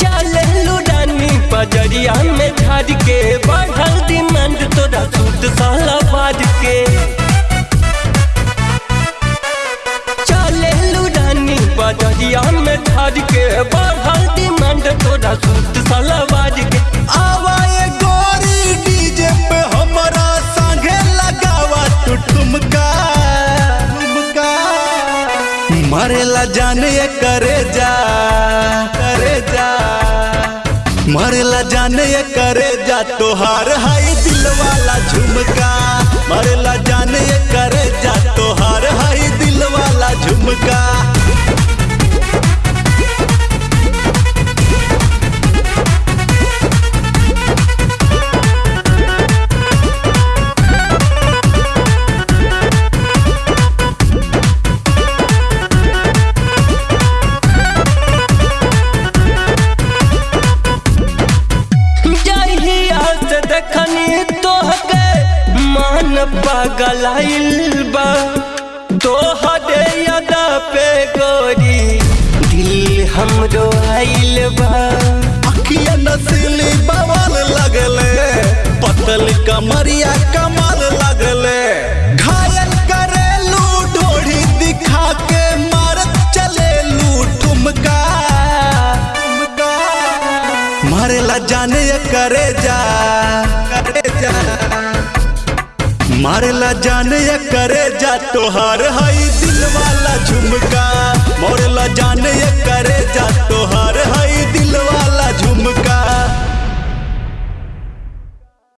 चले लुडानी पजरिया में के झाड़ के तोरा सूट साला बाज के। आवाए गोरी डीजे पे हमरा संगे लगावा तू ठुमका ठुमका। मरेला जाने ये करे जा करे जा। मरेला जाने ये करे जा, तोहार हाई दिल वाला झुमका। पगलाइल बा। तोहरे यादा पे गोरी। दिल हमरो पतल कमरिया कमाल लगले। घायल करेलू ढोढ़ी दिखा के मारत चलेलू ठुमका। ठुमका। मारेला जाने करे जा करे जा। मारेला जाने करे जा तोहार हई दिल वाला झुमका।